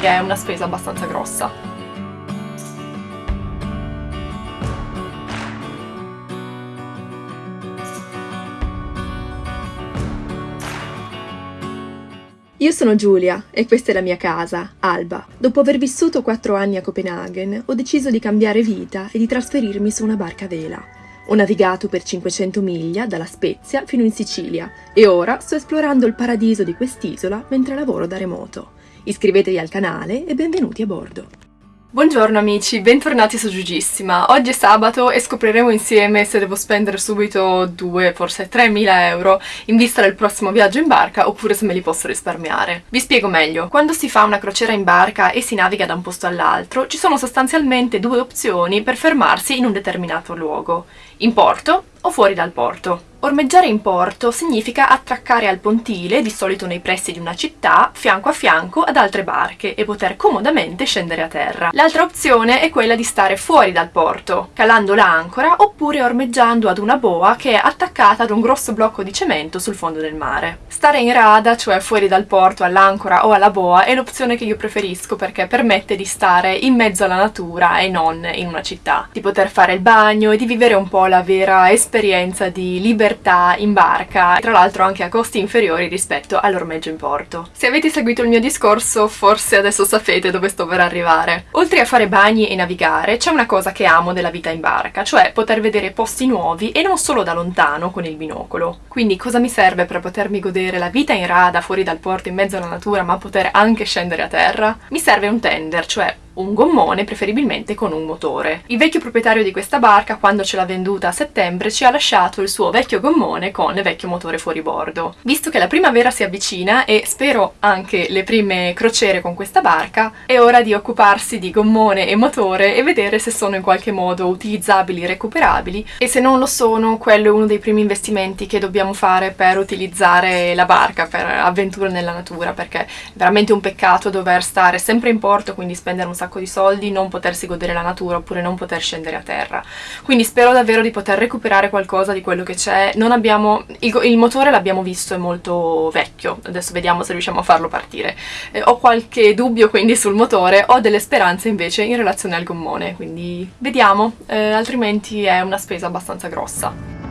che è una spesa abbastanza grossa. Io sono Giulia e questa è la mia casa, Alba. Dopo aver vissuto quattro anni a Copenaghen, ho deciso di cambiare vita e di trasferirmi su una barca a vela. Ho navigato per 500 miglia dalla Spezia fino in Sicilia e ora sto esplorando il paradiso di quest'isola mentre lavoro da remoto. Iscrivetevi al canale e benvenuti a bordo. Buongiorno amici, bentornati su Giugissima. Oggi è sabato e scopriremo insieme se devo spendere subito 2, forse 3.000 euro in vista del prossimo viaggio in barca oppure se me li posso risparmiare. Vi spiego meglio. Quando si fa una crociera in barca e si naviga da un posto all'altro, ci sono sostanzialmente due opzioni per fermarsi in un determinato luogo. In porto o fuori dal porto. Ormeggiare in porto significa attraccare al pontile, di solito nei pressi di una città, fianco a fianco ad altre barche e poter comodamente scendere a terra. L'altra opzione è quella di stare fuori dal porto, calando l'ancora oppure ormeggiando ad una boa che è attaccata ad un grosso blocco di cemento sul fondo del mare. Stare in rada, cioè fuori dal porto, all'ancora o alla boa, è l'opzione che io preferisco perché permette di stare in mezzo alla natura e non in una città, di poter fare il bagno e di vivere un po' la vera esperienza di libertà libertà in barca, tra l'altro anche a costi inferiori rispetto all'ormeggio in porto. Se avete seguito il mio discorso forse adesso sapete dove sto per arrivare. Oltre a fare bagni e navigare c'è una cosa che amo della vita in barca, cioè poter vedere posti nuovi e non solo da lontano con il binocolo. Quindi cosa mi serve per potermi godere la vita in rada fuori dal porto in mezzo alla natura ma poter anche scendere a terra? Mi serve un tender, cioè un gommone, preferibilmente con un motore. Il vecchio proprietario di questa barca, quando ce l'ha venduta a settembre, ci ha lasciato il suo vecchio gommone con vecchio motore fuori bordo. Visto che la primavera si avvicina e spero anche le prime crociere con questa barca, è ora di occuparsi di gommone e motore e vedere se sono in qualche modo utilizzabili recuperabili e se non lo sono, quello è uno dei primi investimenti che dobbiamo fare per utilizzare la barca, per avventure nella natura, perché è veramente un peccato dover stare sempre in porto, quindi spendere un sacco sacco di soldi, non potersi godere la natura oppure non poter scendere a terra. Quindi spero davvero di poter recuperare qualcosa di quello che c'è. Non abbiamo... Il, il motore l'abbiamo visto, è molto vecchio, adesso vediamo se riusciamo a farlo partire. Eh, ho qualche dubbio quindi sul motore, ho delle speranze invece in relazione al gommone, quindi vediamo, eh, altrimenti è una spesa abbastanza grossa.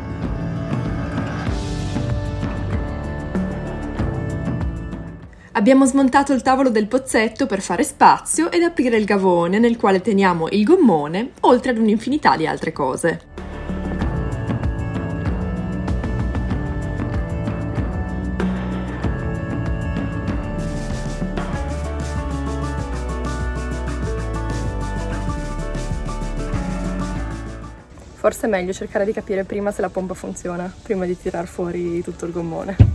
Abbiamo smontato il tavolo del pozzetto per fare spazio ed aprire il gavone nel quale teniamo il gommone, oltre ad un'infinità di altre cose. Forse è meglio cercare di capire prima se la pompa funziona, prima di tirar fuori tutto il gommone.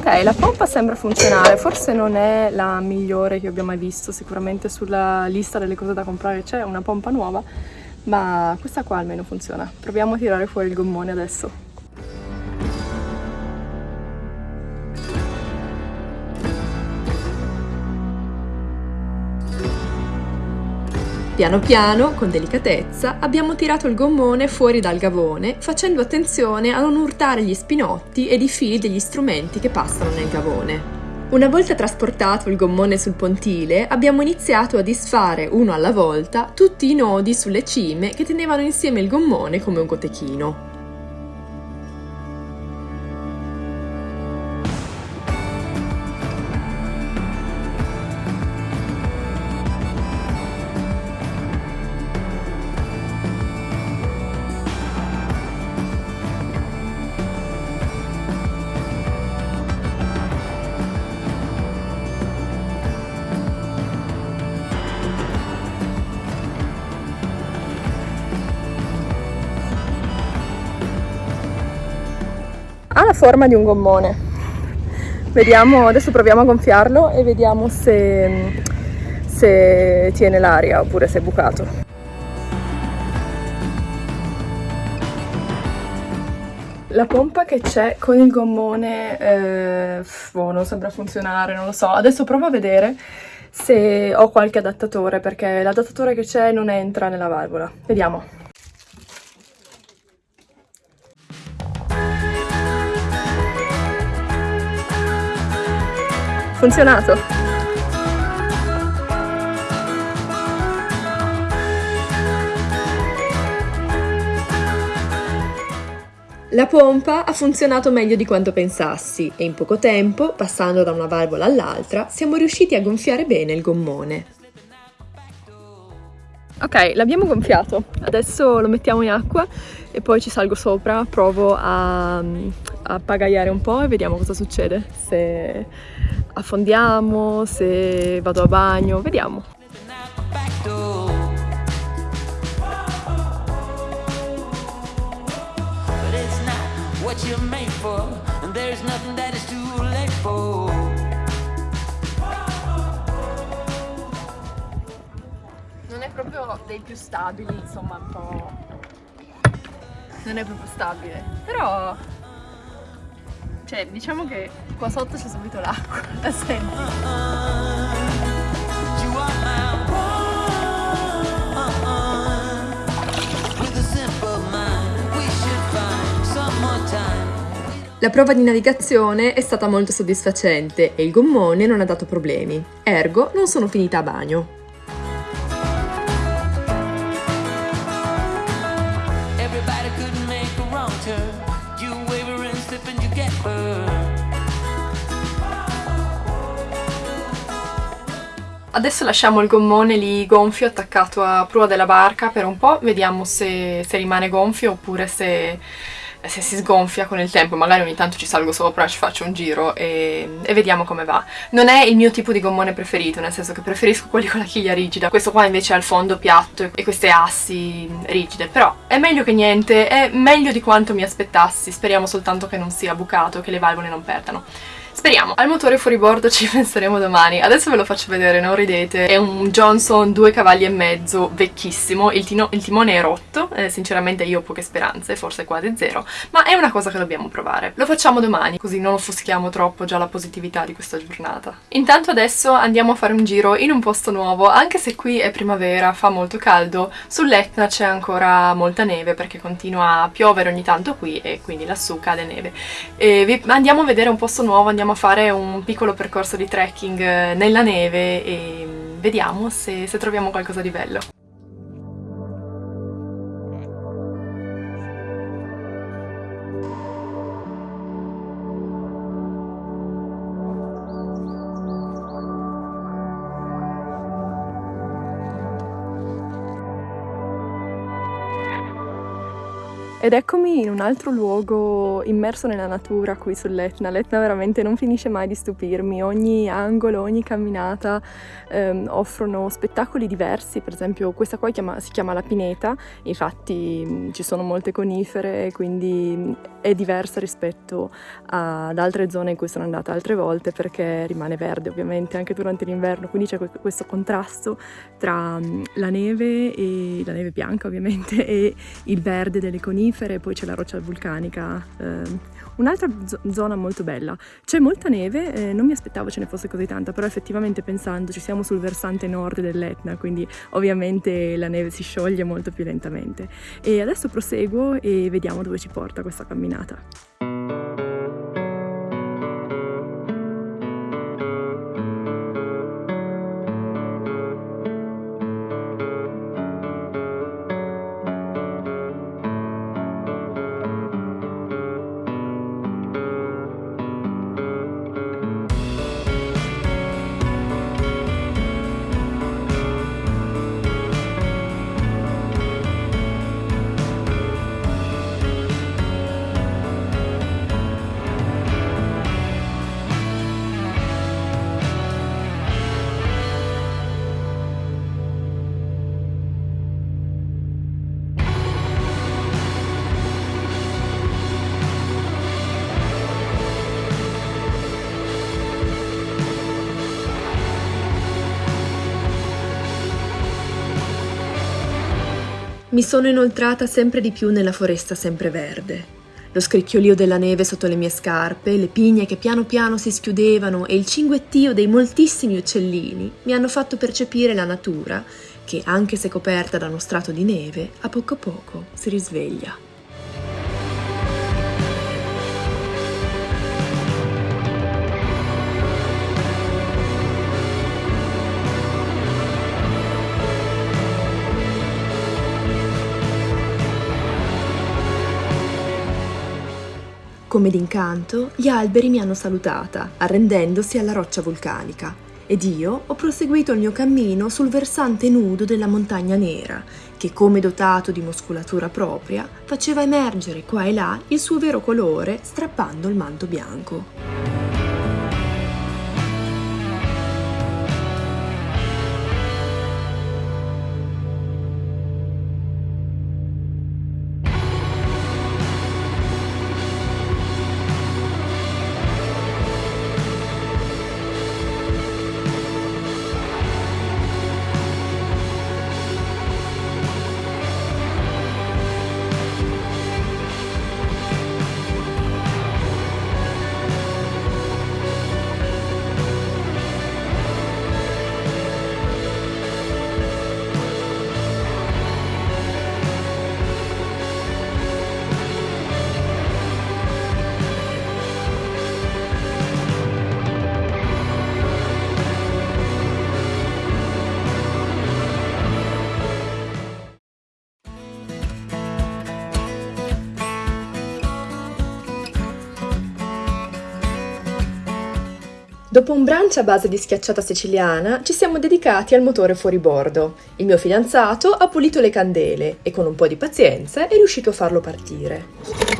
Ok, la pompa sembra funzionare, forse non è la migliore che abbia mai visto, sicuramente sulla lista delle cose da comprare c'è una pompa nuova, ma questa qua almeno funziona. Proviamo a tirare fuori il gommone adesso. Piano piano, con delicatezza, abbiamo tirato il gommone fuori dal gavone, facendo attenzione a non urtare gli spinotti ed i fili degli strumenti che passano nel gavone. Una volta trasportato il gommone sul pontile, abbiamo iniziato a disfare uno alla volta tutti i nodi sulle cime che tenevano insieme il gommone come un cotechino. Ha la forma di un gommone. Vediamo adesso proviamo a gonfiarlo e vediamo se, se tiene l'aria oppure se è bucato. La pompa che c'è con il gommone eh, boh, non sembra funzionare non lo so. Adesso provo a vedere se ho qualche adattatore perché l'adattatore che c'è non entra nella valvola. Vediamo funzionato! La pompa ha funzionato meglio di quanto pensassi e in poco tempo, passando da una valvola all'altra, siamo riusciti a gonfiare bene il gommone. Ok, l'abbiamo gonfiato, adesso lo mettiamo in acqua e poi ci salgo sopra, provo a, a pagaiare un po' e vediamo cosa succede, se affondiamo, se vado a bagno, vediamo. what you're made for, and there's nothing that is too late for. Non è proprio dei più stabili, insomma, un po'. Non è proprio stabile, però. Cioè, diciamo che qua sotto c'è subito l'acqua, la senti. La prova di navigazione è stata molto soddisfacente e il gommone non ha dato problemi, ergo non sono finita a bagno. Adesso lasciamo il gommone lì gonfio attaccato a prua della barca per un po', vediamo se, se rimane gonfio oppure se se si sgonfia con il tempo, magari ogni tanto ci salgo sopra, ci faccio un giro e, e, vediamo come va. Non è il mio tipo di gommone preferito, nel senso che preferisco quelli con la chiglia rigida, questo qua invece ha il fondo piatto e queste assi rigide, però è meglio che niente, è meglio di quanto mi aspettassi, speriamo soltanto che non sia bucato, che le valvole non perdano. Speriamo. Al motore fuori bordo ci penseremo domani. Adesso ve lo faccio vedere, non ridete. È un Johnson 2 cavalli e mezzo, vecchissimo. Il, tino, il timone è rotto, eh, sinceramente io ho poche speranze, forse quasi zero, ma è una cosa che dobbiamo provare. Lo facciamo domani, così non offuschiamo troppo già la positività di questa giornata. Intanto adesso andiamo a fare un giro in un posto nuovo, anche se qui è primavera, fa molto caldo, sull'Etna c'è ancora molta neve perché continua a piovere ogni tanto qui e quindi lassù cade neve. E vi andiamo a vedere un posto nuovo, andiamo andiamo a fare un piccolo percorso di trekking eh, nella neve e vediamo se, se troviamo qualcosa di bello. Ed eccomi in un altro luogo immerso nella natura qui sull'Etna. L'Etna veramente non finisce mai di stupirmi, ogni angolo, ogni camminata ehm, offrono spettacoli diversi, per esempio questa qua chiama, si chiama La Pineta, infatti mh, ci sono molte conifere, quindi mh, è diversa rispetto ad altre zone in cui sono andata altre volte perché rimane verde ovviamente anche durante l'inverno, quindi c'è questo contrasto tra mh, la neve, e, la neve bianca ovviamente, e il verde delle conifere conifere, poi c'è la roccia vulcanica, eh, un'altra zona molto bella. C'è molta neve, eh, non mi aspettavo ce ne fosse così tanta, però effettivamente pensando ci siamo sul versante nord dell'Etna, quindi ovviamente la neve si scioglie molto più lentamente. E adesso proseguo e vediamo dove ci porta questa camminata. Mi sono inoltrata sempre di più nella foresta sempreverde. Lo scricchiolio della neve sotto le mie scarpe, le pigne che piano piano si schiudevano e il cinguettio dei moltissimi uccellini mi hanno fatto percepire la natura che, anche se coperta da uno strato di neve, a poco a poco si risveglia. Come d'incanto, gli alberi mi hanno salutata, arrendendosi alla roccia vulcanica, ed io ho proseguito il mio cammino sul versante nudo della montagna nera, che come dotato di muscolatura propria faceva emergere qua e là il suo vero colore strappando il manto bianco. Dopo un brunch a base di schiacciata siciliana, ci siamo dedicati al motore fuoribordo. Il mio fidanzato ha pulito le candele e con un po' di pazienza è riuscito a farlo partire.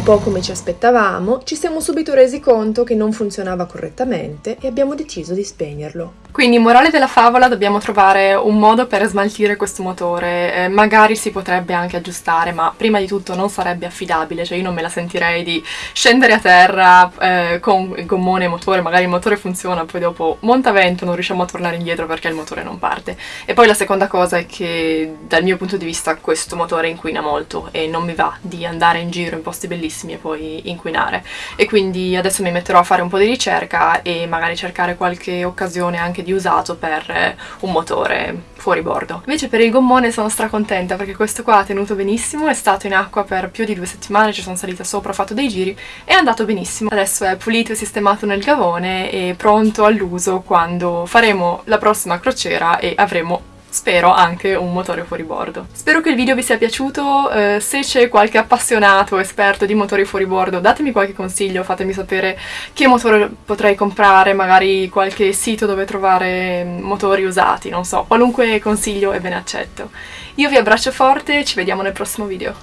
un po' come ci aspettavamo, ci siamo subito resi conto che non funzionava correttamente e abbiamo deciso di spegnerlo. Quindi, morale della favola, dobbiamo trovare un modo per smaltire questo motore. Eh, magari si potrebbe anche aggiustare, ma prima di tutto non sarebbe affidabile, cioè io non me la sentirei di scendere a terra eh, con il gommone e motore, magari il motore funziona, poi dopo monta vento, non riusciamo a tornare indietro perché il motore non parte. E poi la seconda cosa è che dal mio punto di vista questo motore inquina molto e non mi va di andare in giro in posti bellissimi e poi inquinare e quindi adesso mi metterò a fare un po' di ricerca e magari cercare qualche occasione anche di usato per eh, un motore fuori bordo. Invece per il gommone sono stracontenta perché questo qua ha tenuto benissimo, è stato in acqua per più di due settimane, ci sono salita sopra, ho fatto dei giri è andato benissimo. Adesso è pulito e sistemato nel gavone e pronto all'uso quando faremo la prossima crociera e avremo spero anche un motore fuori bordo. Spero che il video vi sia piaciuto, eh, se c'è qualche appassionato esperto di motori fuori bordo datemi qualche consiglio, fatemi sapere che motore potrei comprare, magari qualche sito dove trovare motori usati, non so, qualunque consiglio è ben accetto. Io vi abbraccio forte e ci vediamo nel prossimo video.